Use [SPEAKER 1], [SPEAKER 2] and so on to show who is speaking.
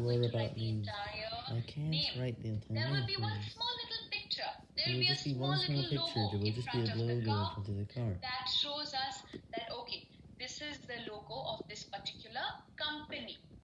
[SPEAKER 1] worry
[SPEAKER 2] about me? I can't
[SPEAKER 1] name.
[SPEAKER 2] write the entire
[SPEAKER 1] There will be one small little picture. There will be a
[SPEAKER 2] just be
[SPEAKER 1] small
[SPEAKER 2] one small
[SPEAKER 1] little
[SPEAKER 2] picture.
[SPEAKER 1] logo
[SPEAKER 2] There will
[SPEAKER 1] in
[SPEAKER 2] just be a
[SPEAKER 1] front of the
[SPEAKER 2] logo in
[SPEAKER 1] car
[SPEAKER 2] front of the car.
[SPEAKER 1] that shows us that okay, this is the logo of.